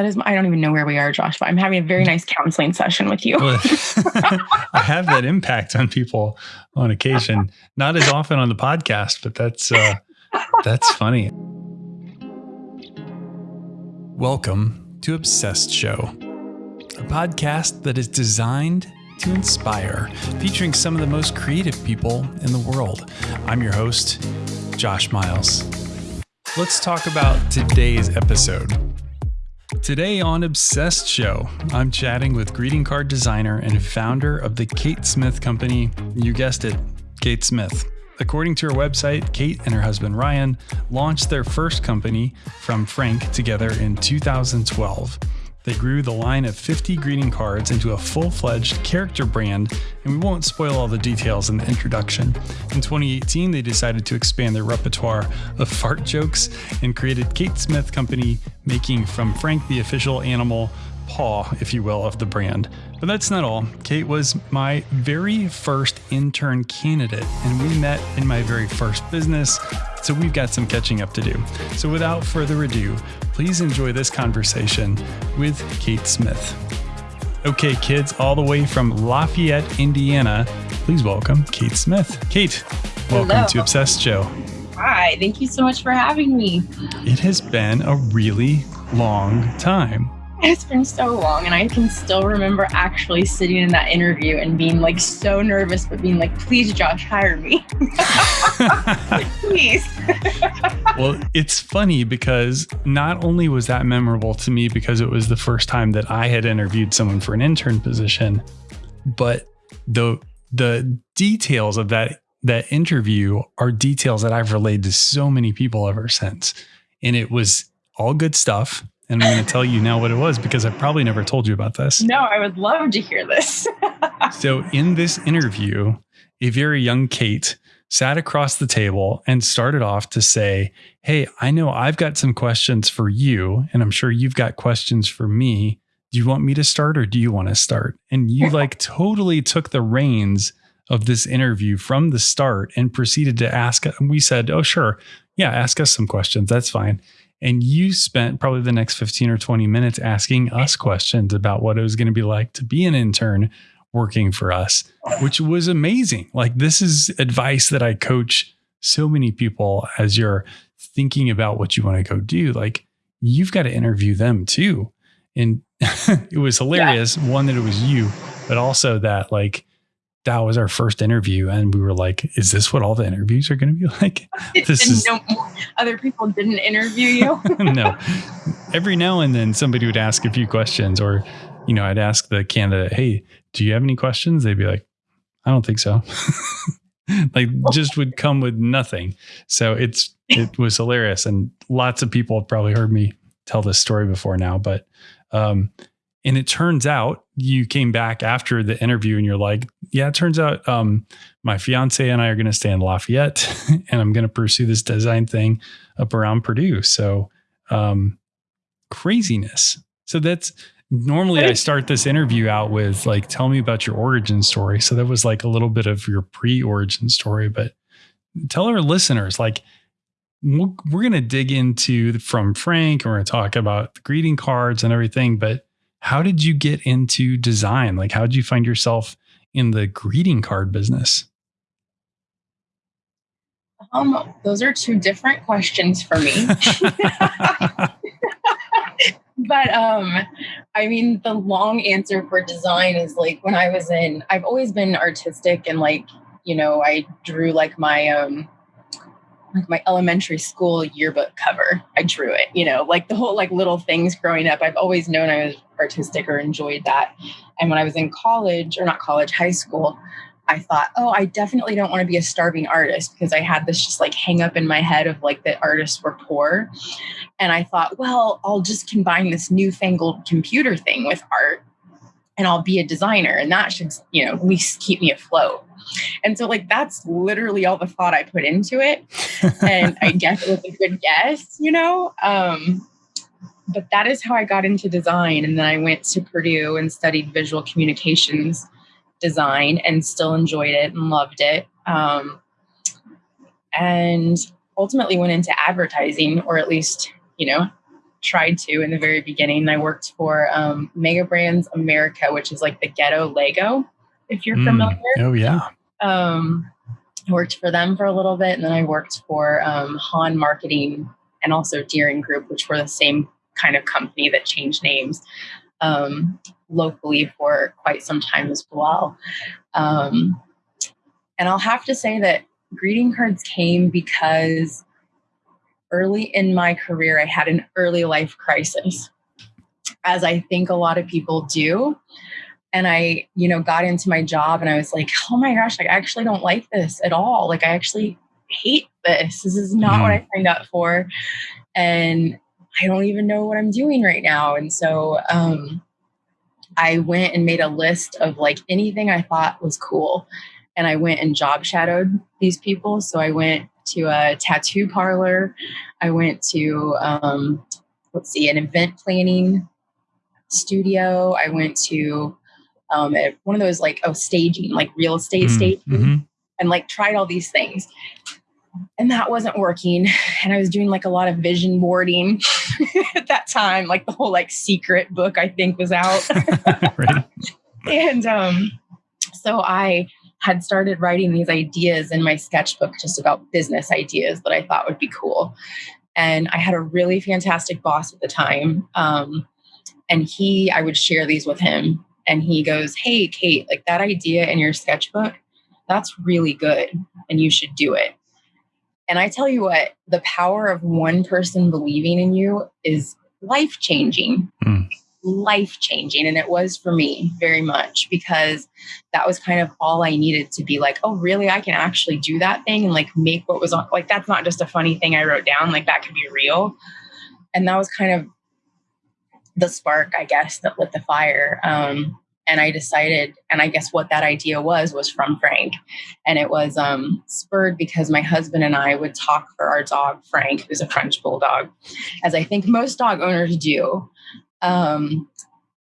That is, I don't even know where we are, Josh, but I'm having a very nice counseling session with you. I have that impact on people on occasion, not as often on the podcast, but that's uh, that's funny. Welcome to Obsessed Show, a podcast that is designed to inspire, featuring some of the most creative people in the world. I'm your host, Josh Miles. Let's talk about today's episode. Today on Obsessed Show, I'm chatting with greeting card designer and founder of the Kate Smith Company. You guessed it, Kate Smith. According to her website, Kate and her husband Ryan launched their first company from Frank together in 2012. They grew the line of 50 greeting cards into a full fledged character brand, and we won't spoil all the details in the introduction. In 2018, they decided to expand their repertoire of fart jokes and created Kate Smith Company, making from Frank the official animal paw, if you will, of the brand. But that's not all. Kate was my very first intern candidate, and we met in my very first business. So we've got some catching up to do. So without further ado, please enjoy this conversation with Kate Smith. Okay, kids, all the way from Lafayette, Indiana, please welcome Kate Smith. Kate, welcome Hello. to Obsessed Show. Hi, thank you so much for having me. It has been a really long time. It's been so long, and I can still remember actually sitting in that interview and being like so nervous, but being like, please, Josh, hire me. please. well, it's funny because not only was that memorable to me because it was the first time that I had interviewed someone for an intern position, but the the details of that that interview are details that I've relayed to so many people ever since. And it was all good stuff. And I'm going to tell you now what it was because I've probably never told you about this. No, I would love to hear this. So, in this interview, a very young Kate sat across the table and started off to say, Hey, I know I've got some questions for you, and I'm sure you've got questions for me. Do you want me to start or do you want to start? And you like totally took the reins of this interview from the start and proceeded to ask. And We said, Oh, sure. Yeah, ask us some questions. That's fine. And you spent probably the next 15 or 20 minutes asking us questions about what it was going to be like to be an intern working for us, which was amazing. Like, this is advice that I coach so many people as you're thinking about what you want to go do. Like, you've got to interview them too. And it was hilarious. Yeah. One, that it was you, but also that, like, that was our first interview and we were like is this what all the interviews are going to be like? This is no other people didn't interview you? No. Every now and then somebody would ask a few questions or you know i'd ask the candidate hey do you have any questions? They'd be like i don't think so. Like just would come with nothing. So it's it was hilarious and lots of people have probably heard me tell this story before now but um and it turns out you came back after the interview and you're like, yeah, it turns out um, my fiance and I are going to stay in Lafayette and I'm going to pursue this design thing up around Purdue. So um, craziness. So that's normally I start this interview out with like, tell me about your origin story. So that was like a little bit of your pre origin story, but tell our listeners, like, we're going to dig into from Frank and we're going to talk about the greeting cards and everything, but how did you get into design? Like, how did you find yourself in the greeting card business? Um, those are two different questions for me. but um, I mean, the long answer for design is like when I was in, I've always been artistic and like, you know, I drew like my um like my elementary school yearbook cover. I drew it, you know, like the whole like little things growing up. I've always known I was artistic or enjoyed that. And when I was in college or not college, high school, I thought, oh, I definitely don't want to be a starving artist because I had this just like hang up in my head of like that artists were poor. And I thought, well, I'll just combine this newfangled computer thing with art and I'll be a designer and that should, you know, at least keep me afloat. And so, like, that's literally all the thought I put into it. And I guess it was a good guess, you know? Um, but that is how I got into design. And then I went to Purdue and studied visual communications design and still enjoyed it and loved it. Um, and ultimately went into advertising, or at least, you know, tried to in the very beginning. I worked for um, Mega Brands America, which is like the ghetto Lego, if you're mm. familiar. Oh, yeah. Um, I worked for them for a little bit, and then I worked for um, Han Marketing and also Deering Group, which were the same kind of company that changed names um, locally for quite some time as well. Um, and I'll have to say that greeting cards came because early in my career, I had an early life crisis, as I think a lot of people do. And I, you know, got into my job and I was like, oh my gosh, like, I actually don't like this at all. Like, I actually hate this. This is not mm-hmm. what I signed up for. And I don't even know what I'm doing right now. And so um, I went and made a list of like anything I thought was cool. And I went and job shadowed these people. So I went to a tattoo parlor. I went to, um, let's see, an event planning studio. I went to um, one of those like, oh, staging, like real estate mm, staging, mm-hmm. and like tried all these things and that wasn't working and i was doing like a lot of vision boarding at that time like the whole like secret book i think was out and um so i had started writing these ideas in my sketchbook just about business ideas that i thought would be cool and i had a really fantastic boss at the time um and he i would share these with him and he goes hey kate like that idea in your sketchbook that's really good and you should do it and I tell you what, the power of one person believing in you is life changing. Mm. Life changing. And it was for me very much because that was kind of all I needed to be like, oh, really? I can actually do that thing and like make what was on. Like, that's not just a funny thing I wrote down. Like, that could be real. And that was kind of the spark, I guess, that lit the fire. Um, and I decided, and I guess what that idea was was from Frank, and it was um, spurred because my husband and I would talk for our dog Frank, who's a French bulldog, as I think most dog owners do. Um,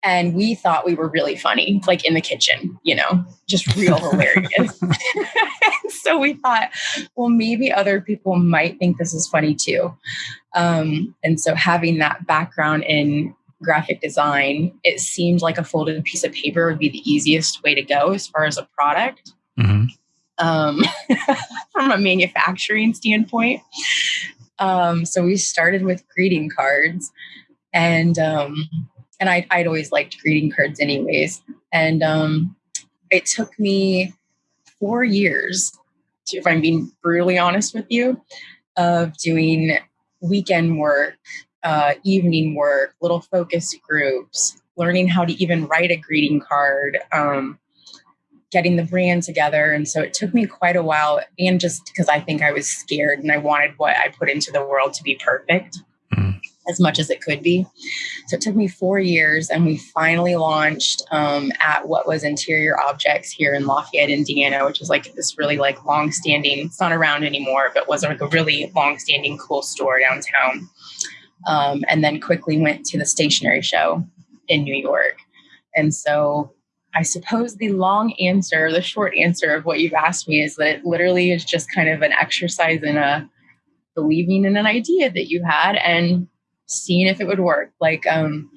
and we thought we were really funny, like in the kitchen, you know, just real hilarious. so we thought, well, maybe other people might think this is funny too. Um, and so having that background in graphic design, it seemed like a folded piece of paper would be the easiest way to go as far as a product. Mm-hmm. Um, from a manufacturing standpoint. Um, so we started with greeting cards, and um, and I, I'd always liked greeting cards anyways. And um, it took me four years, to, if I'm being brutally honest with you, of doing weekend work uh, evening work, little focus groups, learning how to even write a greeting card, um, getting the brand together. And so it took me quite a while, and just because I think I was scared and I wanted what I put into the world to be perfect. As much as it could be. So it took me four years, and we finally launched um, at what was Interior Objects here in Lafayette, Indiana, which is like this really like long-standing. It's not around anymore, but was like a really long-standing, cool store downtown um, and then quickly went to the stationery show in New York. And so I suppose the long answer, the short answer of what you've asked me is that it literally is just kind of an exercise in a believing in an idea that you had and seeing if it would work. Like um,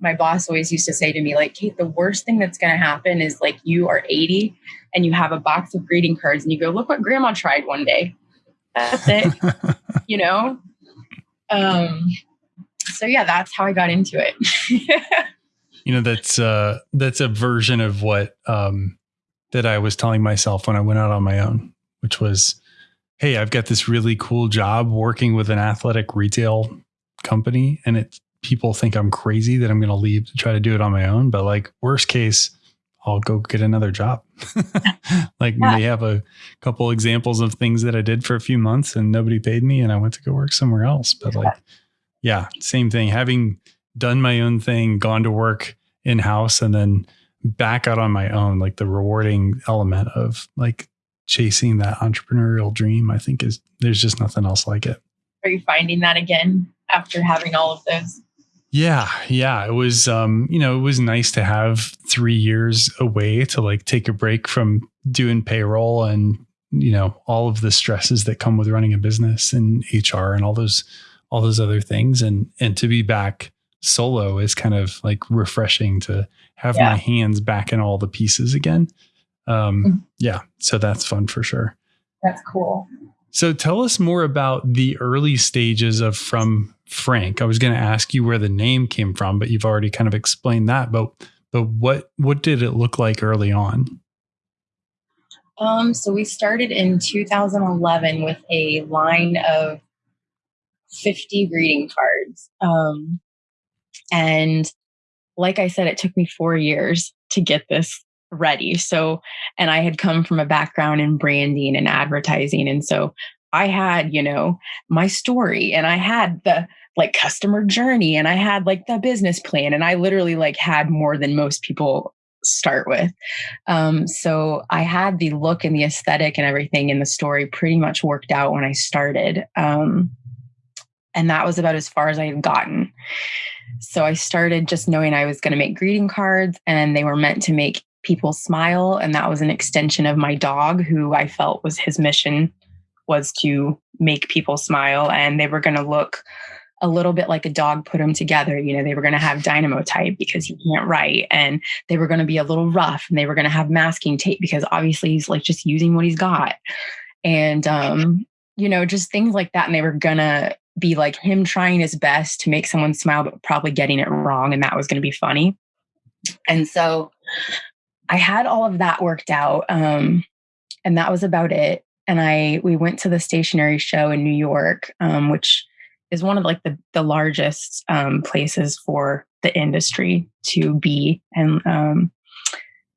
my boss always used to say to me, like, Kate, the worst thing that's going to happen is like you are 80 and you have a box of greeting cards and you go, look what grandma tried one day. That's it. you know? Um, so yeah, that's how I got into it. you know, that's uh that's a version of what um that I was telling myself when I went out on my own, which was, hey, I've got this really cool job working with an athletic retail company and it people think I'm crazy that I'm going to leave to try to do it on my own, but like worst case, I'll go get another job. like yeah. they have a couple examples of things that I did for a few months and nobody paid me and I went to go work somewhere else. But like yeah, same thing. Having done my own thing, gone to work in house, and then back out on my own, like the rewarding element of like chasing that entrepreneurial dream, I think is there's just nothing else like it. Are you finding that again after having all of those? Yeah, yeah. It was um, you know, it was nice to have three years away to like take a break from doing payroll and, you know, all of the stresses that come with running a business and HR and all those all those other things and and to be back solo is kind of like refreshing to have yeah. my hands back in all the pieces again. Um, mm-hmm. yeah, so that's fun for sure. That's cool. So tell us more about the early stages of From Frank. I was going to ask you where the name came from, but you've already kind of explained that. But but what what did it look like early on? Um, so we started in 2011 with a line of 50 greeting cards. Um, and like I said, it took me four years to get this ready. So, and I had come from a background in branding and advertising. And so I had, you know, my story and I had the like customer journey and I had like the business plan and I literally like had more than most people start with. Um, so I had the look and the aesthetic and everything in the story pretty much worked out when I started. Um, and that was about as far as I had gotten. So I started just knowing I was going to make greeting cards and they were meant to make people smile. And that was an extension of my dog, who I felt was his mission was to make people smile. And they were going to look a little bit like a dog put them together. You know, they were going to have dynamo type because he can't write, and they were going to be a little rough, and they were going to have masking tape because obviously he's like just using what he's got, and um, you know, just things like that. And they were gonna be like him trying his best to make someone smile, but probably getting it wrong, and that was going to be funny. And so I had all of that worked out. Um, and that was about it. And I we went to the stationery show in New York, um, which is one of like the, the largest um, places for the industry to be. And um,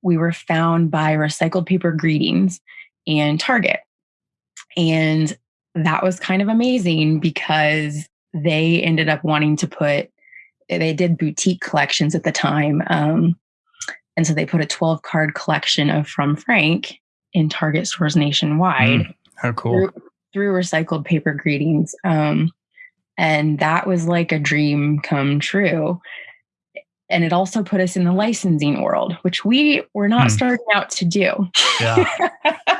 we were found by Recycled Paper Greetings and Target. And that was kind of amazing because they ended up wanting to put, they did boutique collections at the time. Um, and so they put a 12 card collection of From Frank in Target stores nationwide. Mm, how cool. Through, through, recycled paper greetings. Um, and that was like a dream come true. And it also put us in the licensing world, which we were not mm. starting out to do. Yeah.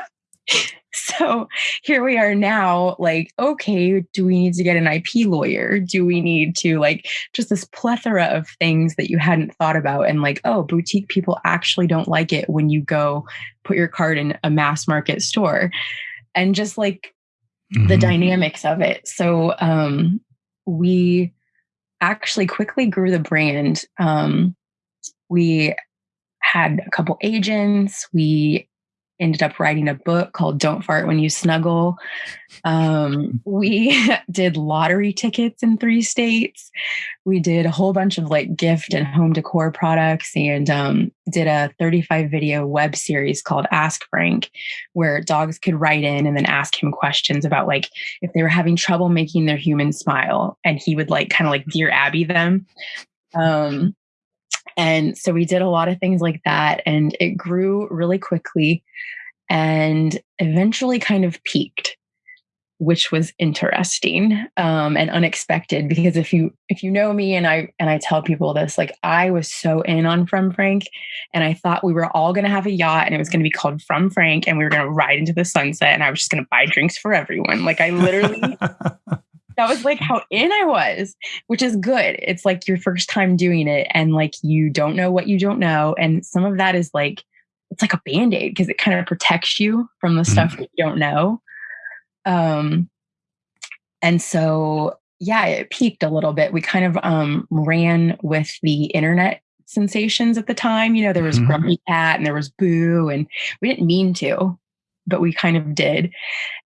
so here we are now like okay do we need to get an ip lawyer? Do we need to like just this plethora of things that you hadn't thought about? And like oh boutique people actually don't like it when you go put your card in a mass market store. And just like mm-hmm. the dynamics of it. So um we actually quickly grew the brand. Um we had a couple agents. We ended up writing a book called Don't Fart When You Snuggle. Um, we did lottery tickets in three states. We did a whole bunch of like gift and home decor products and um, did a 35 video web series called Ask Frank, where dogs could write in and then ask him questions about like if they were having trouble making their human smile. And he would like kind of like Dear Abby them. Um, and so we did a lot of things like that, and it grew really quickly and eventually kind of peaked which was interesting um, and unexpected because if you if you know me and I and I tell people this like I was so in on From Frank and I thought we were all going to have a yacht and it was going to be called From Frank and we were going to ride into the sunset and I was just going to buy drinks for everyone. Like I literally that was like how in I was, which is good. It's like your first time doing it and like you don't know what you don't know. And some of that is like, it's like a band aid because it kind of protects you from the mm-hmm. stuff that you don't know. Um, and so, yeah, it peaked a little bit. We kind of um, ran with the internet sensations at the time. You know, there was mm-hmm. Grumpy Cat and there was Boo, and we didn't mean to but we kind of did.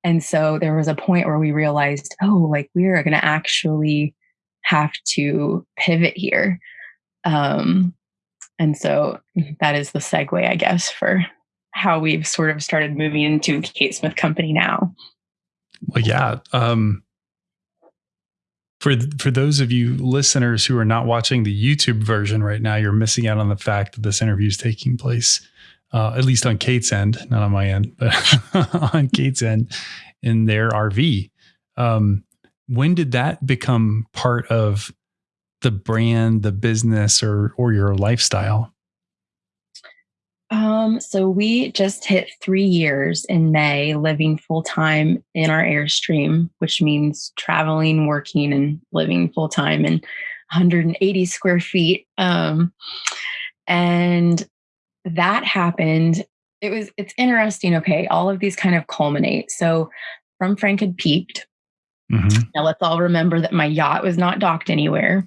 And so there was a point where we realized, oh, like we are going to actually have to pivot here. Um, and so that is the segue, I guess, for how we've sort of started moving into Kate Smith Company now. Well, yeah. Um, for for those of you listeners who are not watching the YouTube version right now, you're missing out on the fact that this interview is taking place uh, at least on Kate's end, not on my end, but on Kate's end in their RV. Um, when did that become part of the brand, the business, or or your lifestyle? Um, so we just hit three years in May living full time in our Airstream, which means traveling, working, and living full time in 180 square feet. Um, and that happened. It was, it's interesting. Okay. All of these kind of culminate. So from Frank had peaked. Mm-hmm. Now let's all remember that my yacht was not docked anywhere.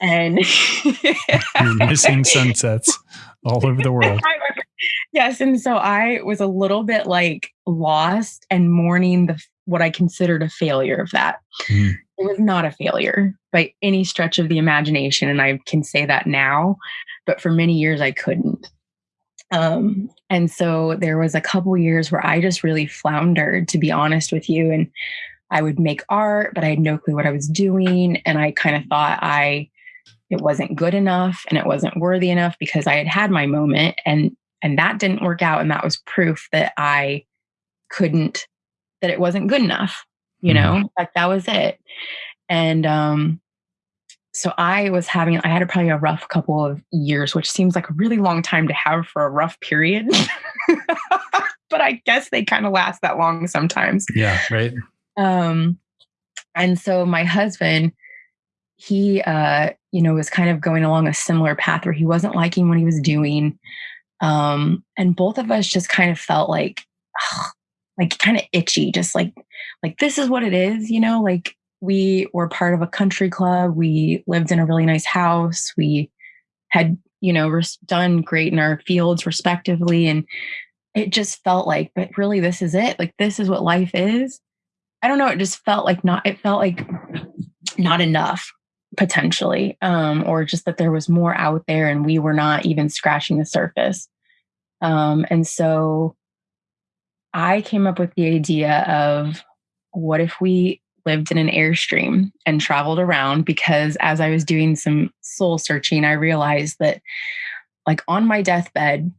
And you're missing sunsets all over the world. yes. And so I was a little bit like lost and mourning the what I considered a failure of that. Mm. It was not a failure by any stretch of the imagination. And I can say that now, but for many years I couldn't. Um, and so there was a couple years where I just really floundered, to be honest with you. And I would make art, but I had no clue what I was doing. And I kind of thought I it wasn't good enough and it wasn't worthy enough because I had had my moment and and that didn't work out and that was proof that I couldn't that it wasn't good enough you mm-hmm. know like that was it and um so I was having I had probably a rough couple of years which seems like a really long time to have for a rough period. But I guess they kind of last that long sometimes. Yeah right. Um and so my husband he uh you know was kind of going along a similar path where he wasn't liking what he was doing. Um and both of us just kind of felt like ugh, like kind of itchy just like like this is what it is you know like we were part of a country club. We lived in a really nice house. We had you know res- done great in our fields respectively and it just felt like but really this is it? Like this is what life is? I don't know it just felt like not it felt like not enough potentially, um, or just that there was more out there and we were not even scratching the surface. Um, and so I came up with the idea of what if we lived in an airstream and traveled around because as I was doing some soul searching, I realized that, like, on my deathbed,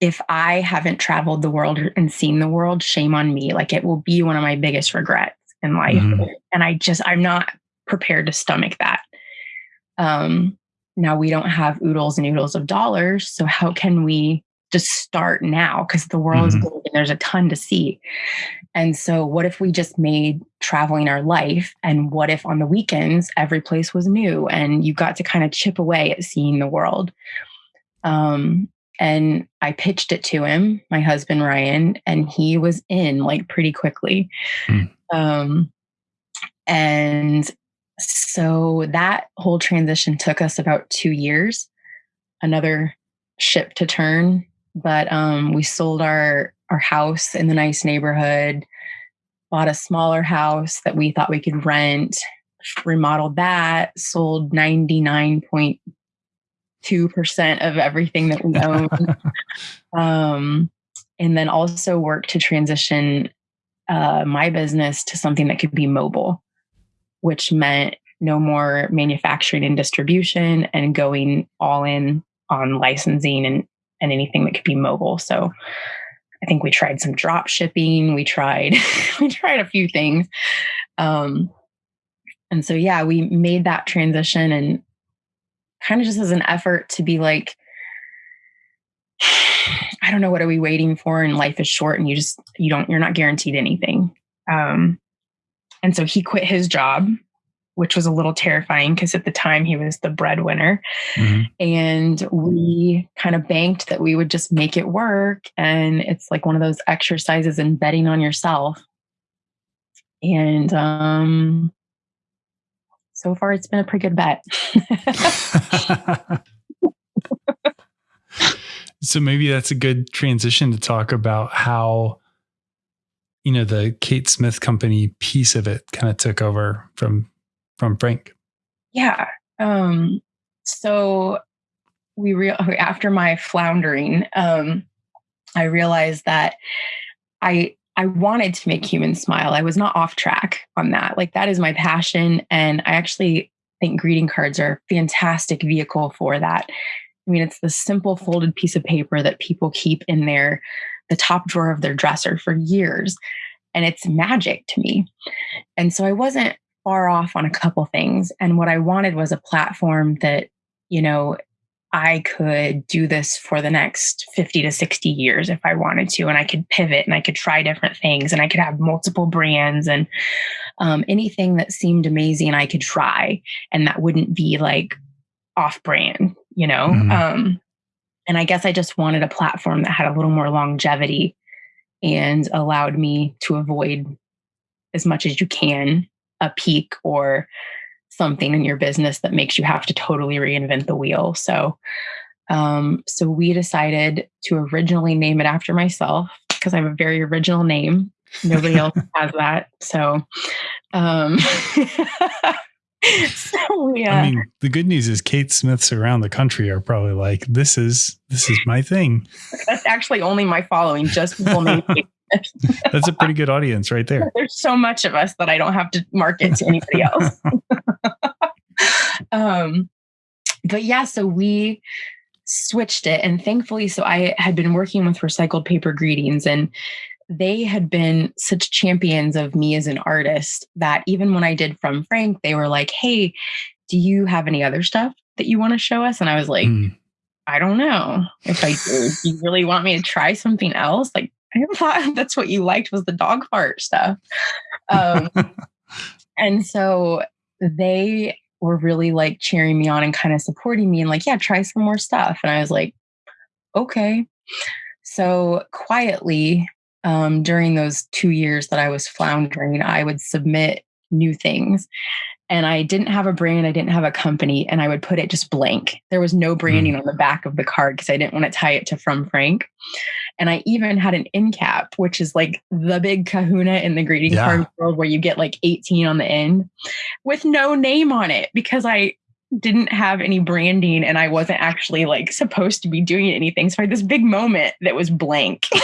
if I haven't traveled the world and seen the world, shame on me. Like, it will be one of my biggest regrets in life. Mm-hmm. And I just, I'm not prepared to stomach that. Um, now we don't have oodles and oodles of dollars. So how can we just start now? Because the world mm-hmm. is big and there's a ton to see. And so what if we just made traveling our life? And what if on the weekends every place was new and you got to kind of chip away at seeing the world? Um, and I pitched it to him, my husband Ryan, and he was in like pretty quickly. Mm. Um, and so that whole transition took us about two years, another ship to turn. But um, we sold our our house in the nice neighborhood, bought a smaller house that we thought we could rent, remodeled that, sold ninety nine point two percent of everything that we own, um, and then also worked to transition uh, my business to something that could be mobile which meant no more manufacturing and distribution and going all in on licensing and, and anything that could be mobile. So I think we tried some drop shipping. We tried, we tried a few things. Um, and so, yeah, we made that transition and kind of just as an effort to be like, I don't know, what are we waiting for? And life is short and you just, you don't, you're not guaranteed anything. Um, and so he quit his job, which was a little terrifying because at the time he was the breadwinner. Mm-hmm. And we kind of banked that we would just make it work. And it's like one of those exercises in betting on yourself. And um, so far, it's been a pretty good bet. so maybe that's a good transition to talk about how you know the Kate Smith company piece of it kind of took over from from Frank. Yeah. Um so we real after my floundering um I realized that I I wanted to make humans smile. I was not off track on that. Like that is my passion and I actually think greeting cards are a fantastic vehicle for that. I mean, it's the simple folded piece of paper that people keep in their the top drawer of their dresser for years. And it's magic to me. And so I wasn't far off on a couple things. And what I wanted was a platform that, you know, I could do this for the next 50 to 60 years if I wanted to. And I could pivot and I could try different things and I could have multiple brands and um, anything that seemed amazing, I could try. And that wouldn't be like off brand, you know? Mm-hmm. Um, and I guess I just wanted a platform that had a little more longevity and allowed me to avoid as much as you can a peak or something in your business that makes you have to totally reinvent the wheel. So, um, so we decided to originally name it after myself because I have a very original name. Nobody else has that. So, um, so yeah. I mean, the good news is Kate Smiths around the country are probably like, "This is this is my thing." That's actually only my following. Just people named Kate That's a pretty good audience right there. There's so much of us that I don't have to market to anybody else. um, but yeah, so we switched it, and thankfully, so I had been working with Recycled Paper Greetings, and they had been such champions of me as an artist that even when I did From Frank, they were like, "Hey, do you have any other stuff that you want to show us?" And I was like. Mm. I don't know if I do. Do you really want me to try something else? Like, I thought that's what you liked was the dog fart stuff. Um, and so they were really like cheering me on and kind of supporting me and like, yeah, try some more stuff. And I was like, okay. So quietly, um, during those two years that I was floundering, I would submit new things and I didn't have a brand, I didn't have a company, and I would put it just blank. There was no branding mm. on the back of the card because I didn't want to tie it to From Frank. And I even had an end cap, which is like the big kahuna in the greeting yeah. card world where you get like 18 on the end with no name on it because I didn't have any branding and I wasn't actually like supposed to be doing anything. So I had this big moment that was blank.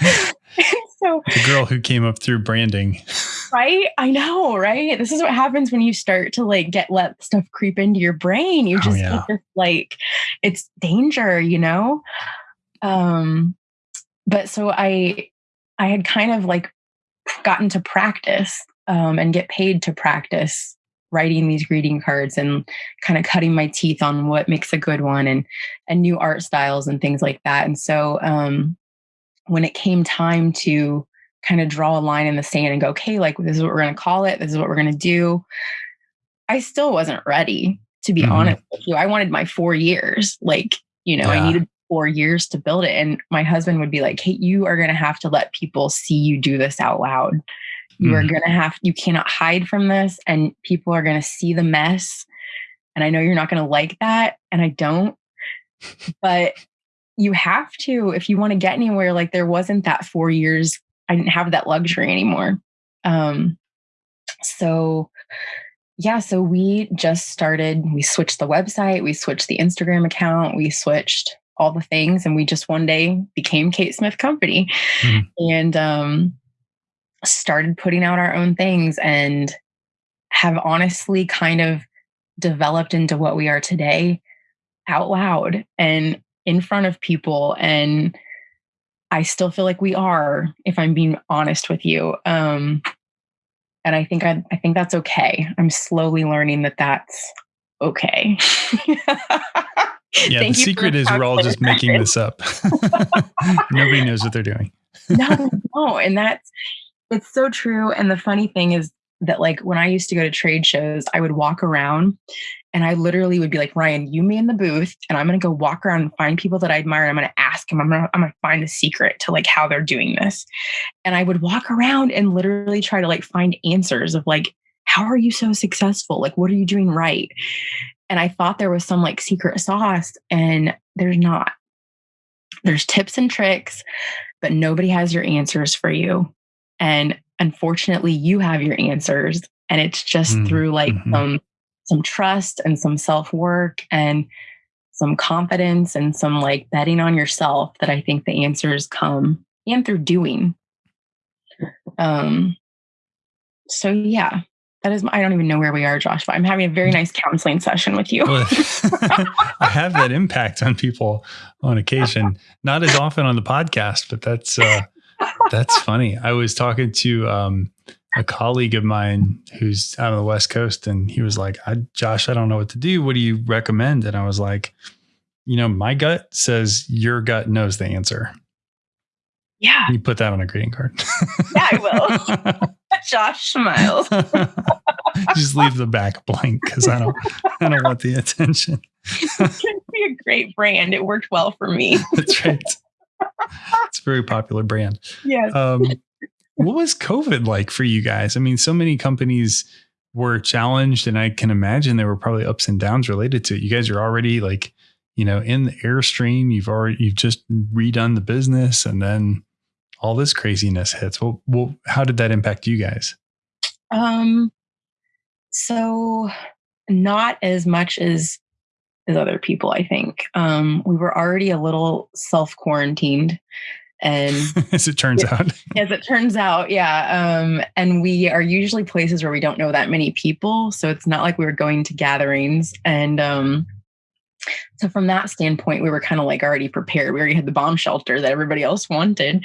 so the girl who came up through branding. Right? I know, right? This is what happens when you start to like get let stuff creep into your brain. You oh, just oh, yeah. this, like it's danger, you know? Um but so I I had kind of like gotten to practice um and get paid to practice writing these greeting cards and kind of cutting my teeth on what makes a good one and and new art styles and things like that. And so um when it came time to kind of draw a line in the sand and go, okay, like this is what we're going to call it, this is what we're going to do, I still wasn't ready, to be mm-hmm. honest with you. I wanted my four years. Like, you know, yeah. I needed four years to build it. And my husband would be like, hey, you are going to have to let people see you do this out loud. You mm-hmm. are going to have, you cannot hide from this, and people are going to see the mess. And I know you're not going to like that. And I don't. But you have to if you want to get anywhere like there wasn't that four years i didn't have that luxury anymore um so yeah so we just started we switched the website we switched the instagram account we switched all the things and we just one day became kate smith company mm-hmm. and um started putting out our own things and have honestly kind of developed into what we are today out loud and in front of people and I still feel like we are, if I'm being honest with you. Um, and I think I, I think that's okay. I'm slowly learning that that's okay. yeah, the secret is we're all just making this up. Nobody knows what they're doing. no, no, and that's it's so true. And the funny thing is that like when I used to go to trade shows, I would walk around and I literally would be like, Ryan, you me in the booth, and I'm gonna go walk around and find people that I admire. And I'm gonna ask them, I'm gonna, I'm gonna find the secret to like how they're doing this. And I would walk around and literally try to like find answers of like, how are you so successful? Like, what are you doing right? And I thought there was some like secret sauce, and there's not. There's tips and tricks, but nobody has your answers for you. And unfortunately, you have your answers. And it's just mm, through like mm-hmm. some some trust and some self work and some confidence and some like betting on yourself that I think the answers come and through doing. Um, so yeah, that is, I don't even know where we are, Josh, but I'm having a very nice counseling session with you. I have that impact on people on occasion, not as often on the podcast, but that's, uh, that's funny. I was talking to, um, a colleague of mine who's out on the West Coast, and he was like, I, "Josh, I don't know what to do. What do you recommend?" And I was like, "You know, my gut says your gut knows the answer." Yeah, you put that on a greeting card. yeah, I will. Josh Miles. Just leave the back blank because I don't, I don't want the attention. it's be a great brand. It worked well for me. That's right. It's a very popular brand. Yes. Um, what was COVID like for you guys? I mean, so many companies were challenged, and I can imagine there were probably ups and downs related to it. You guys are already like, you know, in the airstream. You've already you've just redone the business, and then all this craziness hits. Well, well how did that impact you guys? Um, so not as much as as other people. I think. Um, we were already a little self quarantined and as it turns out. As it turns out yeah um, and we are usually places where we don't know that many people so it's not like we were going to gatherings and um, so from that standpoint we were kind of like already prepared. We already had the bomb shelter that everybody else wanted.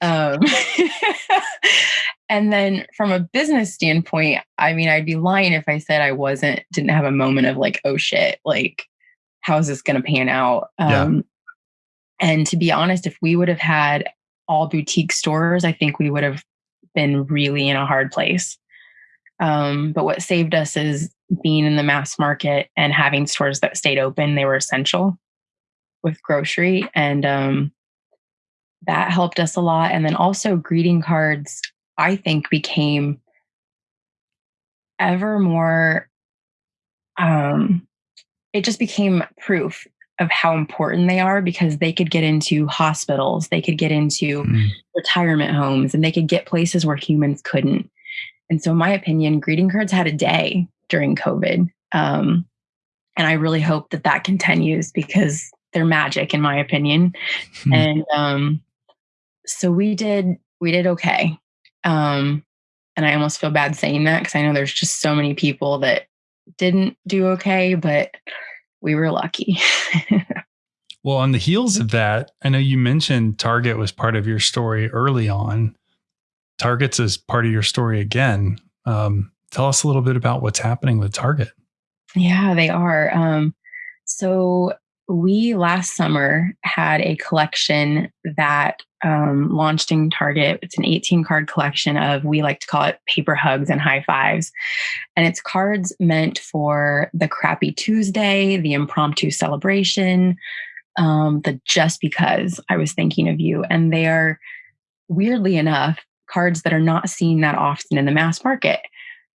Um, and then from a business standpoint i mean i'd be lying if i said i wasn't didn't have a moment of like oh shit like how's this going to pan out um, and to be honest, if we would have had all boutique stores, I think we would have been really in a hard place. Um, but what saved us is being in the mass market and having stores that stayed open. They were essential with grocery. And um, that helped us a lot. And then also, greeting cards, I think, became ever more, um, it just became proof of how important they are because they could get into hospitals, they could get into mm. retirement homes, and they could get places where humans couldn't. And so, in my opinion, greeting cards had a day during COVID. Um, and I really hope that that continues because they're magic, in my opinion. Mm. And um, so we did, we did okay. Um, and I almost feel bad saying that because I know there's just so many people that didn't do okay, but we were lucky. well, on the heels of that, I know you mentioned Target was part of your story early on. Target's is part of your story again. Um, tell us a little bit about what's happening with Target. Yeah, they are. Um, so we last summer had a collection that um, launched in Target. It's an 18 card collection of, we like to call it paper hugs and high fives. And it's cards meant for the crappy Tuesday, the impromptu celebration, um, the just because I was thinking of you. And they are, weirdly enough, cards that are not seen that often in the mass market.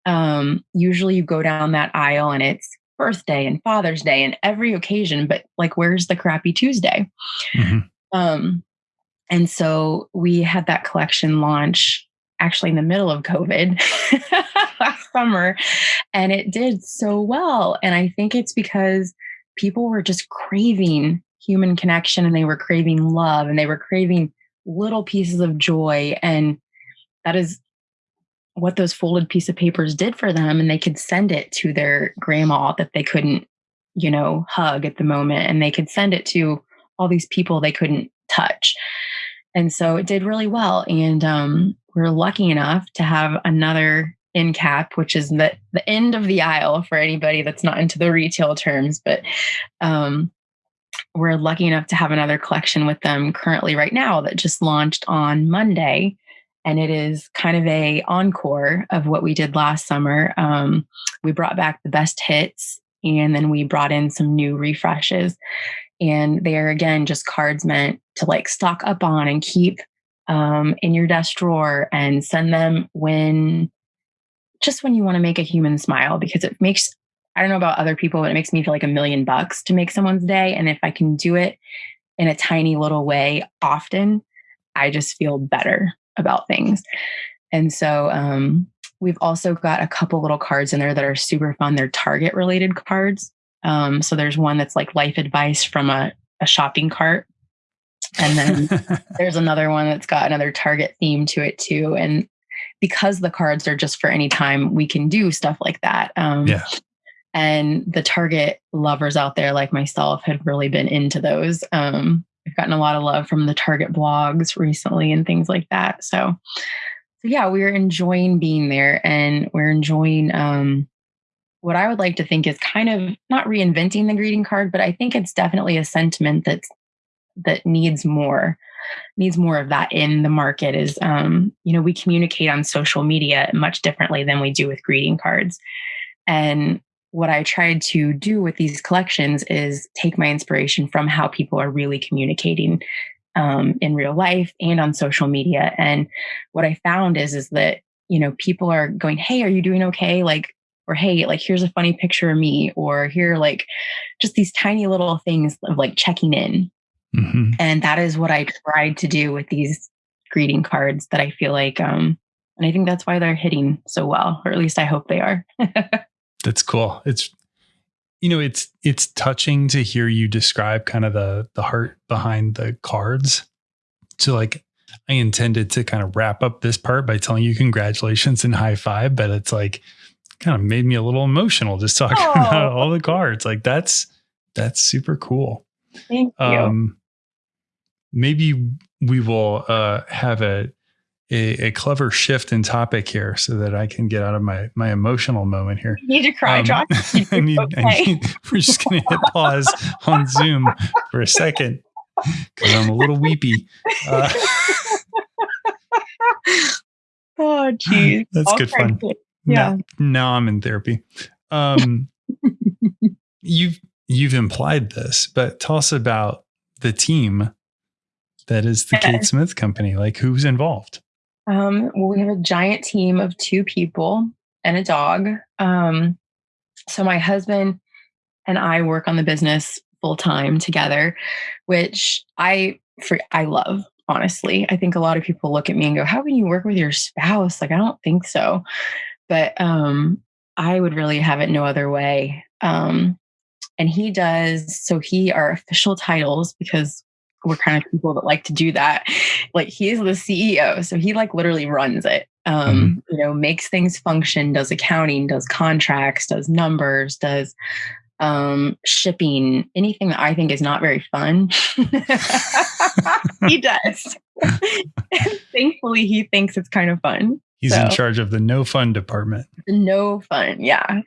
Um, usually you go down that aisle and it's birthday and Father's Day and every occasion, but like, where's the crappy Tuesday? Mm-hmm. Um, and so we had that collection launch actually in the middle of COVID last summer, and it did so well. And I think it's because people were just craving human connection and they were craving love and they were craving little pieces of joy. And that is what those folded piece of papers did for them and they could send it to their grandma that they couldn't you know hug at the moment and they could send it to all these people they couldn't touch. And so it did really well and um, we're lucky enough to have another end cap which is the, the end of the aisle for anybody that's not into the retail terms but um, we're lucky enough to have another collection with them currently right now that just launched on monday and it is kind of a encore of what we did last summer. Um, we brought back the best hits, and then we brought in some new refreshes, and they are again just cards meant to like stock up on and keep um, in your desk drawer and send them when just when you want to make a human smile because it makes I don't know about other people, but it makes me feel like a million bucks to make someone's day. And if I can do it in a tiny little way often, I just feel better about things. And so um, we've also got a couple little cards in there that are super fun. They're Target related cards. Um, so there's one that's like life advice from a, a shopping cart. And then there's another one that's got another Target theme to it too. And because the cards are just for any time, we can do stuff like that. Um, yeah. And the Target lovers out there, like myself, have really been into those. Um, I've gotten a lot of love from the Target blogs recently and things like that. So, so yeah, we're enjoying being there and we're enjoying um, what I would like to think is kind of not reinventing the greeting card, but I think it's definitely a sentiment that's that needs more needs more of that in the market is um, you know we communicate on social media much differently than we do with greeting cards and what i tried to do with these collections is take my inspiration from how people are really communicating um, in real life and on social media. And what i found is is that you know people are going hey are you doing okay? Like or hey like here's a funny picture of me or here like just these tiny little things of like checking in. Mm-hmm. and that is what i tried to do with these greeting cards that i feel like um and i think that's why they're hitting so well or at least i hope they are that's cool it's you know it's it's touching to hear you describe kind of the the heart behind the cards so like i intended to kind of wrap up this part by telling you congratulations and high five but it's like kind of made me a little emotional just talking oh. about all the cards. Like that's that's super cool. Thank you. Um, maybe we will uh, have a, a, a clever shift in topic here so that I can get out of my my emotional moment here. You need to cry, um, John. I need, okay. I need, we're just going to hit pause on Zoom for a second because I'm a little weepy. Uh, oh, geez. That's I'll good fun. It yeah. Now, now I'm in therapy. Um, you've you've implied this, but tell us about the team that is the Kate Smith Company. Like, who's involved? Um, well, we have a giant team of two people and a dog. Um, so my husband and I work on the business full time together, which I for I love. Honestly, I think a lot of people look at me and go, "How can you work with your spouse?" Like, I don't think so but um, I would really have it no other way. Um, and he does so he our official titles because we're kind of people that like to do that. Like he's the CEO, so he like literally runs it. Um, mm-hmm. you know, makes things function, does accounting, does contracts, does numbers, does um shipping, anything that I think is not very fun. he does. Thankfully, he thinks it's kind of fun. He's so, in charge of the no fun department. No fun, yeah.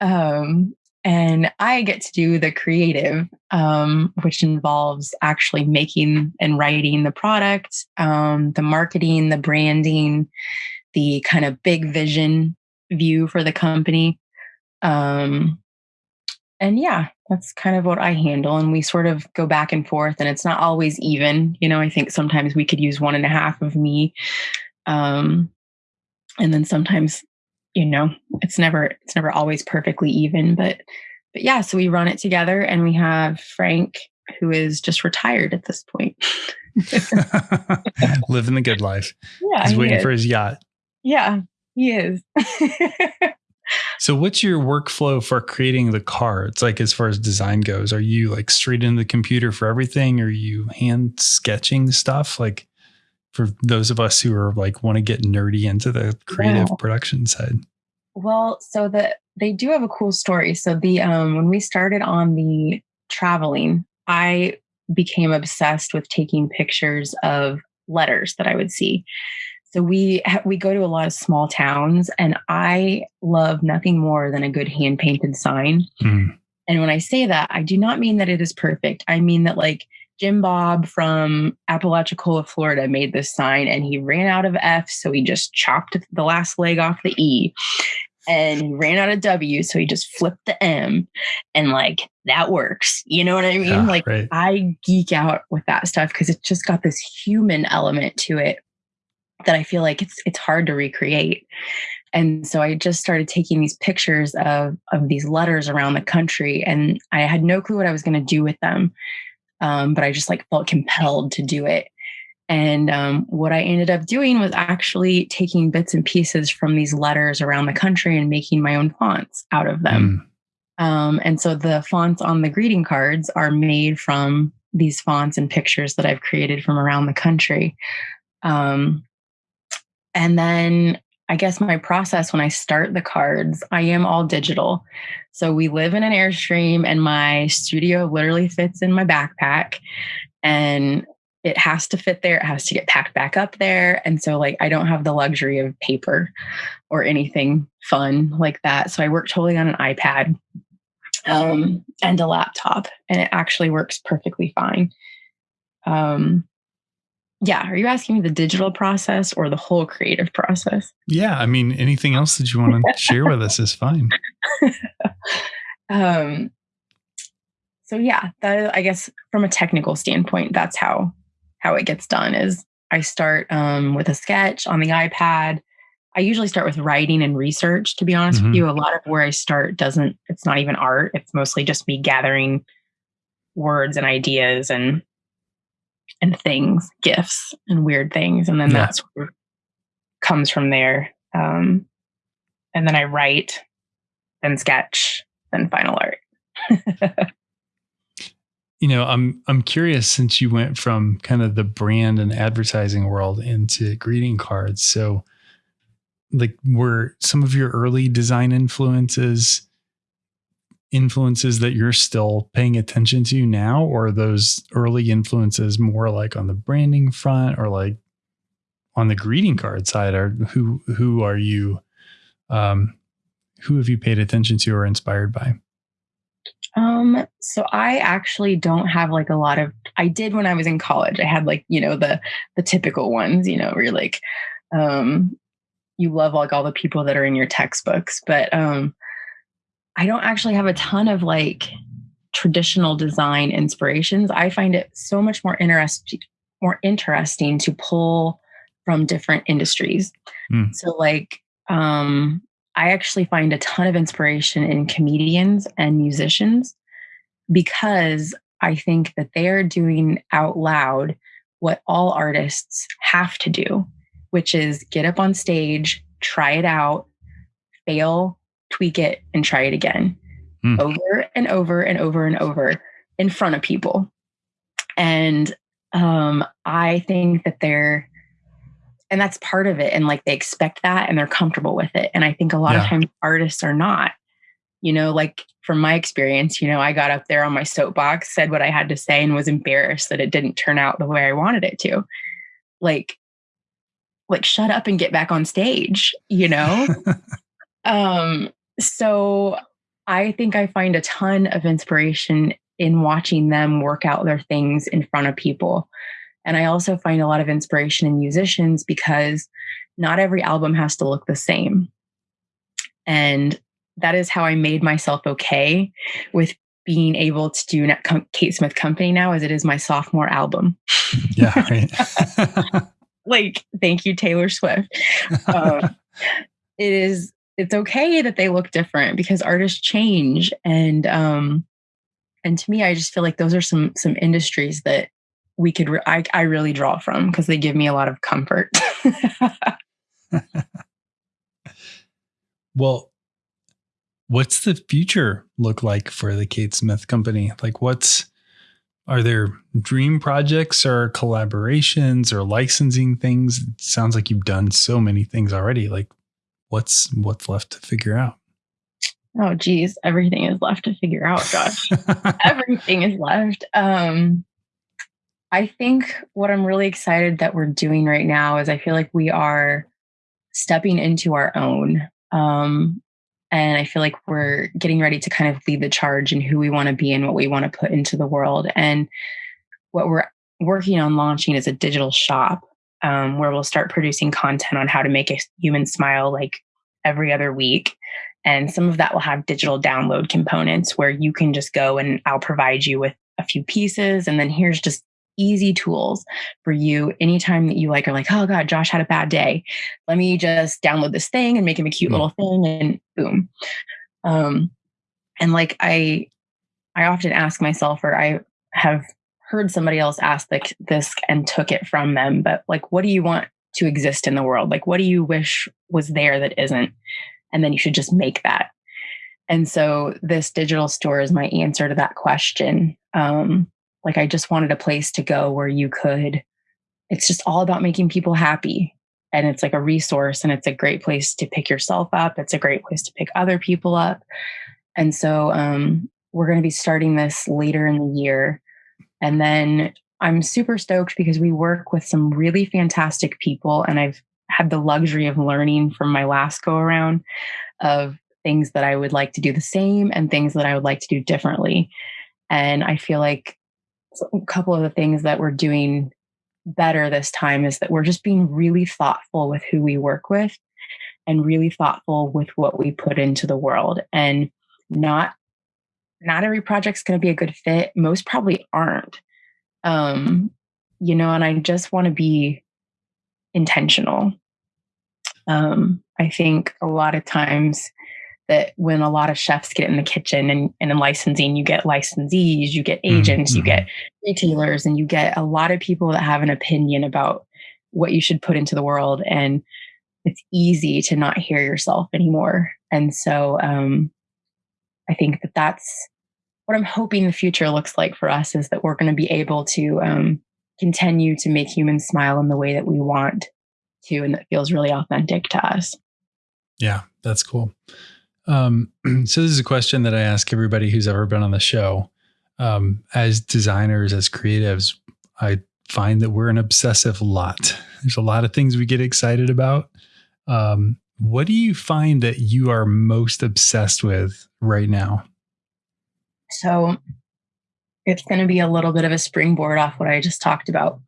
Um, and I get to do the creative, um, which involves actually making and writing the product, um, the marketing, the branding, the kind of big vision view for the company. Um, and yeah, that's kind of what I handle. And we sort of go back and forth, and it's not always even. You know, I think sometimes we could use one and a half of me. Um, and then sometimes you know it's never it's never always perfectly even but but yeah so we run it together and we have frank who is just retired at this point. Living the good life. Yeah he's he waiting is. for his yacht. Yeah he is. So what's your workflow for creating the cards like as far as design goes? Are you like straight into the computer for everything? Are you hand sketching stuff? Like for those of us who are like want to get nerdy into the creative production side? Well, so the they do have a cool story. So the um when we started on the traveling, I became obsessed with taking pictures of letters that I would see. So we we go to a lot of small towns, and I love nothing more than a good hand painted sign. Mm. And when I say that, I do not mean that it is perfect. I mean that like Jim Bob from Apalachicola, Florida made this sign and he ran out of F, so he just chopped the last leg off the E. And he ran out of W, so he just flipped the M. And like that works. You know what I mean? Yeah, like right. I geek out with that stuff because it's just got this human element to it that I feel like it's it's hard to recreate. And so I just started taking these pictures of of these letters around the country and I had no clue what I was going to do with them um, but I just like felt compelled to do it. And um, what I ended up doing was actually taking bits and pieces from these letters around the country and making my own fonts out of them. Mm. Um, and so the fonts on the greeting cards are made from these fonts and pictures that I've created from around the country. Um, and then I guess my process when I start the cards, I am all digital. So we live in an Airstream and my studio literally fits in my backpack. And it has to fit there. It has to get packed back up there. And so, like, I don't have the luxury of paper or anything fun like that. So I work totally on an iPad um, and a laptop, and it actually works perfectly fine. Um, yeah. Are you asking me the digital process or the whole creative process? Yeah. I mean, anything else that you want to share with us is fine. um, so yeah, that I guess from a technical standpoint, that's how how it gets done. Is I start um, with a sketch on the iPad. I usually start with writing and research. To be honest mm-hmm. with you, a lot of where I start doesn't. It's not even art. It's mostly just me gathering words and ideas and and things, gifts and weird things. And then yeah. that's where comes from there. Um, and then I write, then sketch, then final art. you know, I'm I'm curious since you went from kind of the brand and advertising world into greeting cards. So like were some of your early design influences influences that you're still paying attention to now? Or those early influences more like on the branding front or like on the greeting card side? Or who who are you um who have you paid attention to or inspired by? Um so i actually don't have like a lot of i did when i was in college. I had like you know the the typical ones you know where you're like um you love like all the people that are in your textbooks. But um I don't actually have a ton of like traditional design inspirations. I find it so much more interesting more interesting to pull from different industries. Mm. So like um I actually find a ton of inspiration in comedians and musicians because I think that they are doing out loud what all artists have to do, which is get up on stage, try it out, fail, tweak it, and try it again mm. over and over and over and over in front of people. And um, I think that they're, and that's part of it. And like they expect that and they're comfortable with it. And I think a lot yeah. of times artists are not. You know, like from my experience, you know, I got up there on my soapbox, said what I had to say, and was embarrassed that it didn't turn out the way I wanted it to. Like, like shut up and get back on stage, you know? um, so I think I find a ton of inspiration in watching them work out their things in front of people. And I also find a lot of inspiration in musicians because not every album has to look the same. And that is how I made myself okay with being able to do Kate Smith Company now as it is my sophomore album. Yeah, right. like, thank you, Taylor Swift. Um, it is it's okay that they look different because artists change and um and to me i just feel like those are some some industries that we could re- I, I really draw from because they give me a lot of comfort. Well what's the future look like for the kate smith company? Like what's are there dream projects or collaborations or licensing things? It sounds like you've done so many things already. Like what's what's left to figure out? Oh geez, everything is left to figure out, Josh. everything is left. Um I think what I'm really excited that we're doing right now is I feel like we are stepping into our own. Um and I feel like we're getting ready to kind of lead the charge in who we want to be and what we want to put into the world. And what we're working on launching is a digital shop um, where we'll start producing content on how to make a human smile like every other week. And some of that will have digital download components where you can just go and I'll provide you with a few pieces. And then here's just easy tools for you anytime that you like are like, oh God, Josh had a bad day. Let me just download this thing and make him a cute mm. little thing and boom. Um, and like I I often ask myself, or I have heard somebody else ask the, this and took it from them, but like, what do you want to exist in the world? Like, what do you wish was there that isn't? And then you should just make that. And so this digital store is my answer to that question. Um, like, I just wanted a place to go where you could, it's just all about making people happy. And it's like a resource and it's a great place to pick yourself up. It's a great place to pick other people up. And so um, we're going to be starting this later in the year and then I'm super stoked because we work with some really fantastic people, and I've had the luxury of learning from my last go around of things that I would like to do the same and things that I would like to do differently. And I feel like a couple of the things that we're doing better this time is that we're just being really thoughtful with who we work with and really thoughtful with what we put into the world. And not not every project's going to be a good fit. Most probably aren't um you know and i just want to be intentional um i think a lot of times that when a lot of chefs get in the kitchen and, and in licensing, you get licensees, you get agents, mm-hmm. you get retailers, and you get a lot of people that have an opinion about what you should put into the world. And it's easy to not hear yourself anymore. And so um, I think that that's what I'm hoping the future looks like for us is that we're going to be able to um, continue to make humans smile in the way that we want to and that feels really authentic to us. Yeah, that's cool. Um, so this is a question that I ask everybody who's ever been on the show. Um, as designers, as creatives, I find that we're an obsessive lot. There's a lot of things we get excited about. Um, what do you find that you are most obsessed with right now? So it's going to be a little bit of a springboard off what I just talked about.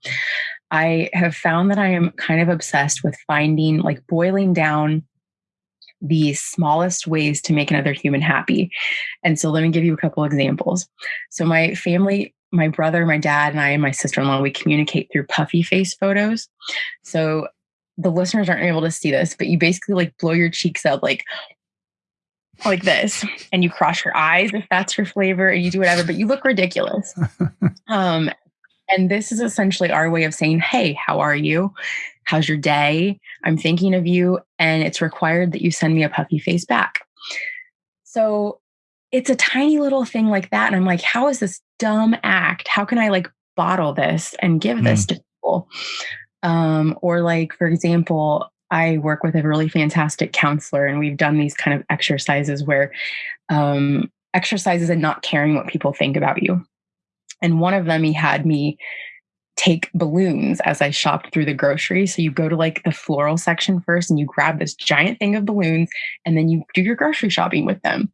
I have found that I am kind of obsessed with finding, like, boiling down the smallest ways to make another human happy. And so let me give you a couple examples. So my family, my brother, my dad, and I and my sister-in-law, we communicate through puffy face photos. So the listeners aren't able to see this, but you basically like blow your cheeks out like like this and you cross your eyes if that's your flavor and you do whatever but you look ridiculous um and this is essentially our way of saying hey how are you How's your day? I'm thinking of you. And it's required that you send me a puffy face back. So it's a tiny little thing like that. And I'm like, how is this dumb act? How can I like bottle this and give this mm. to people? Um, or like, for example, I work with a really fantastic counselor, and we've done these kind of exercises where um, exercises and not caring what people think about you. And one of them, he had me take balloons as I shopped through the grocery. So you go to like the floral section first and you grab this giant thing of balloons and then you do your grocery shopping with them.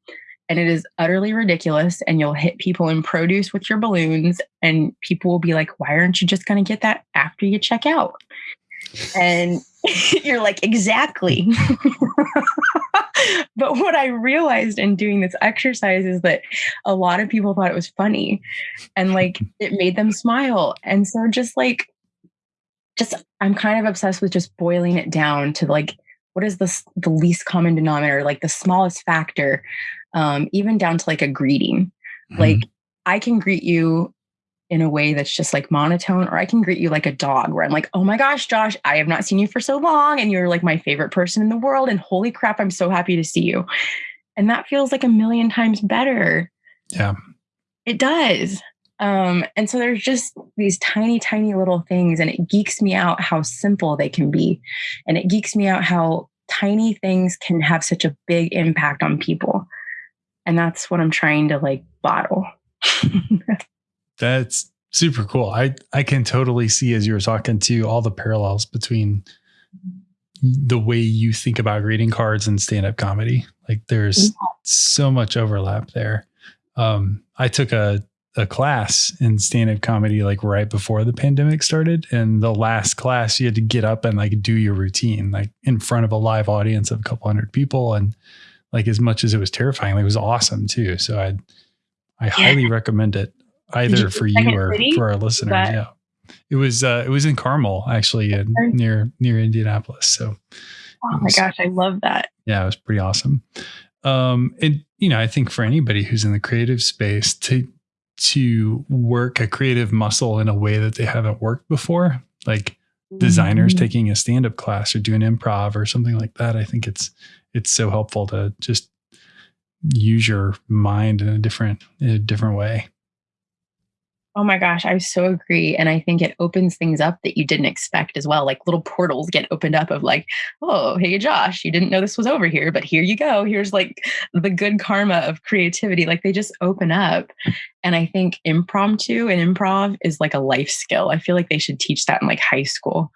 And it is utterly ridiculous. And you'll hit people in produce with your balloons, and people will be like, Why aren't you just going to get that after you check out? And you're like, Exactly. but what I realized in doing this exercise is that a lot of people thought it was funny and like it made them smile. And so just like, just I'm kind of obsessed with just boiling it down to like, what is the, the least common denominator, like the smallest factor, um, even down to like a greeting. Mm-hmm. Like I can greet you in a way that's just like monotone, or I can greet you like a dog where I'm like, oh my gosh, Josh, I have not seen you for so long. And you're like my favorite person in the world. And holy crap, I'm so happy to see you. And that feels like a million times better. Yeah. It does. Um, and so there's just these tiny, tiny little things, and it geeks me out how simple they can be. And it geeks me out how tiny things can have such a big impact on people. And that's what I'm trying to like bottle. That's super cool. I I can totally see as you were talking to all the parallels between the way you think about greeting cards and stand-up comedy. Like there's yeah. so much overlap there. Um, I took a a class in stand-up comedy like right before the pandemic started and the last class you had to get up and like do your routine like in front of a live audience of a couple hundred people and like as much as it was terrifying like, it was awesome too so i i yeah. highly recommend it either for you or City? for our listeners. Yeah, it was uh, it was in Carmel actually, in, near near Indianapolis. So, oh my gosh, I love that. Yeah, it was pretty awesome. Um, and you know, I think for anybody who's in the creative space to to work a creative muscle in a way that they haven't worked before, like designers mm-hmm. taking a stand up class or doing improv or something like that, I think it's it's so helpful to just use your mind in a different in a different way. Oh my gosh, I so agree. And I think it opens things up that you didn't expect as well. Like little portals get opened up of like, oh, hey, Josh, you didn't know this was over here, but here you go. Here's like the good karma of creativity. Like they just open up. And I think impromptu and improv is like a life skill. I feel like they should teach that in like high school.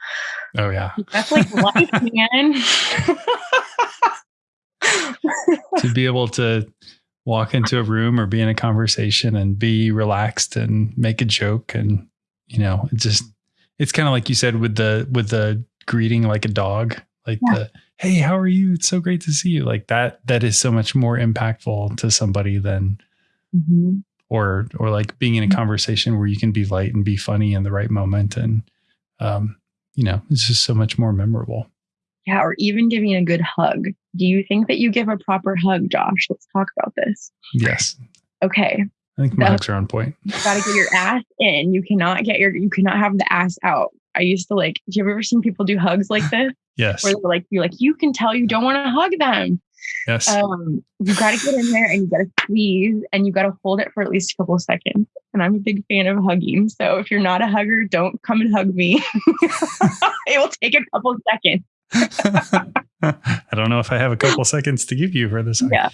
Oh, yeah. That's like life, man. to be able to walk into a room or be in a conversation and be relaxed and make a joke and you know it just it's kind of like you said with the with the greeting like a dog like yeah. the hey how are you it's so great to see you like that that is so much more impactful to somebody than mm-hmm. or or like being in a mm-hmm. conversation where you can be light and be funny in the right moment and um you know it's just so much more memorable yeah, or even giving a good hug. Do you think that you give a proper hug, Josh? Let's talk about this. Yes. Okay. I think my hugs are on point. You gotta get your ass in. You cannot get your you cannot have the ass out. I used to like, have you ever seen people do hugs like this? yes. Where they're like, you're like, you can tell you don't want to hug them. Yes. Um, you gotta get in there and you gotta squeeze and you gotta hold it for at least a couple of seconds. And I'm a big fan of hugging. So if you're not a hugger, don't come and hug me. it will take a couple seconds. I don't know if I have a couple seconds to give you for this. Yeah.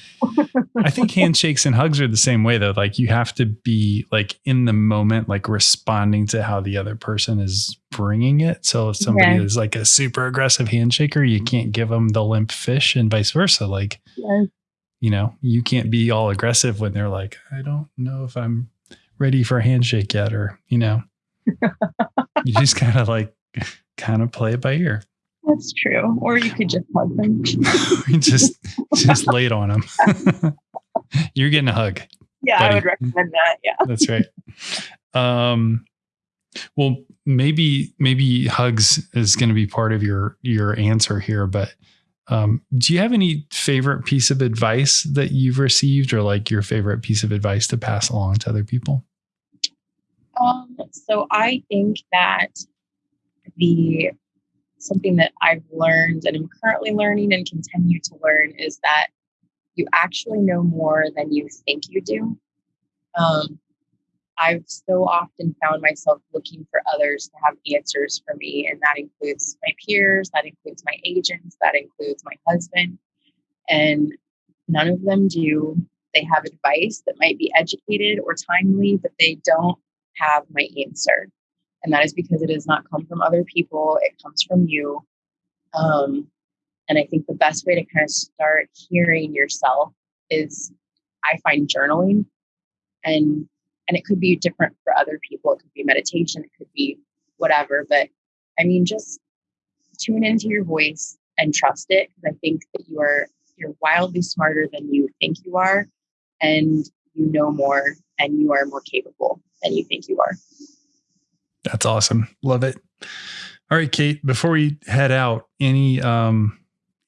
I think handshakes and hugs are the same way though. Like you have to be like in the moment, like responding to how the other person is bringing it. So if somebody is like a super aggressive handshaker, you can't give them the limp fish and vice versa. Like, yeah. you know, you can't be all aggressive when they're like, I don't know if I'm ready for a handshake yet, or, you know, you just kind of like, kind of play it by ear. That's true. Or you could just hug them. just just lay it on them. You're getting a hug. Yeah, buddy. I would recommend that. Yeah. That's right. Um well maybe maybe hugs is going to be part of your your answer here, but um, do you have any favorite piece of advice that you've received or like your favorite piece of advice to pass along to other people? Um, so I think that the something that I've learned and am currently learning and continue to learn is that you actually know more than you think you do. Um, I've so often found myself looking for others to have answers for me, and that includes my peers, that includes my agents, that includes my husband. And none of them do. They have advice that might be educated or timely, but they don't have my answer and that is because it does not come from other people it comes from you. Um, and i think the best way to kind of start hearing yourself is i find journaling. And and it could be different for other people it could be meditation it could be whatever but i mean just tune into your voice and trust it because i think that you are you're wildly smarter than you think you are and you know more and you are more capable than you think you are that's awesome. Love it. All right, Kate, before we head out, any um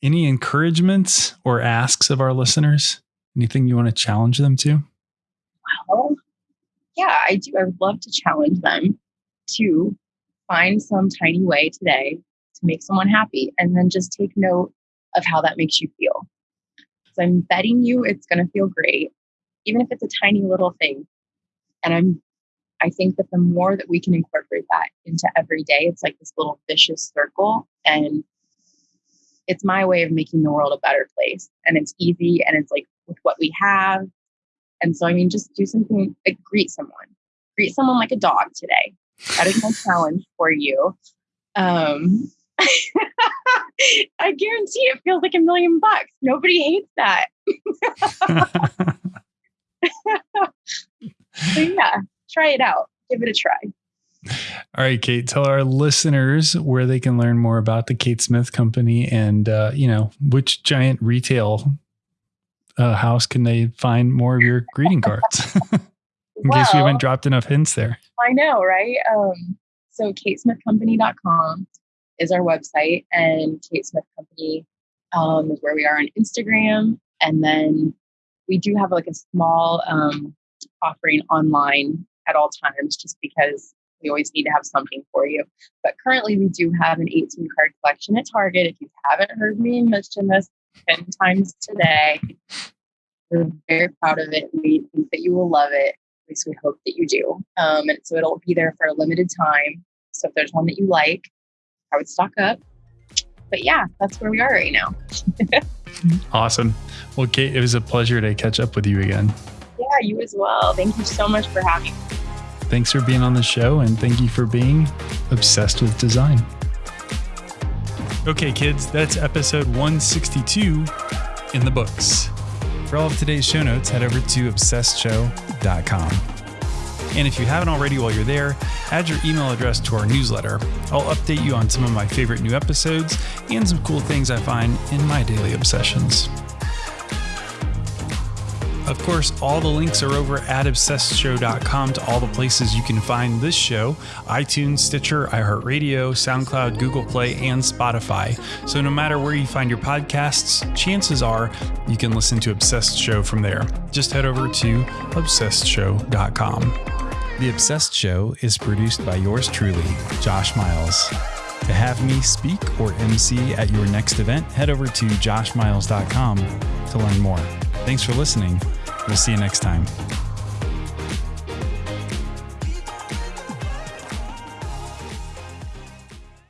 any encouragements or asks of our listeners? Anything you want to challenge them to? Well, yeah, I do. I would love to challenge them to find some tiny way today to make someone happy and then just take note of how that makes you feel. So I'm betting you it's going to feel great, even if it's a tiny little thing. And I'm I think that the more that we can incorporate that into every day, it's like this little vicious circle. And it's my way of making the world a better place. And it's easy and it's like with what we have. And so, I mean, just do something like greet someone, greet someone like a dog today. That is my challenge for you. Um, I guarantee it feels like a million bucks. Nobody hates that. so yeah, try it out. Give it a try. All right, Kate, tell our listeners where they can learn more about the Kate Smith Company and, uh, you know, which giant retail uh, house can they find more of your greeting cards? In well, case we haven't dropped enough hints there. I know, right? Um, so, katesmithcompany.com is our website, and Kate Smith Company um, is where we are on Instagram. And then we do have like a small um, offering online at all times just because we always need to have something for you. But currently, we do have an 18 card collection at Target. If you haven't heard me mention this 10 times today, we're very proud of it. We think that you will love it. At least we hope that you do. Um, and so it'll be there for a limited time. So if there's one that you like, I would stock up. But yeah, that's where we are right now. awesome. Well, Kate, it was a pleasure to catch up with you again. Yeah, you as well. Thank you so much for having me. Thanks for being on the show and thank you for being obsessed with design. Okay, kids, that's episode 162 in the books. For all of today's show notes, head over to obsessedshow.com. And if you haven't already while you're there, add your email address to our newsletter. I'll update you on some of my favorite new episodes and some cool things I find in my daily obsessions. Of course, all the links are over at obsessedshow.com to all the places you can find this show iTunes, Stitcher, iHeartRadio, SoundCloud, Google Play, and Spotify. So no matter where you find your podcasts, chances are you can listen to Obsessed Show from there. Just head over to obsessedshow.com. The Obsessed Show is produced by yours truly, Josh Miles. To have me speak or MC at your next event, head over to joshmiles.com to learn more. Thanks for listening. We'll see you next time.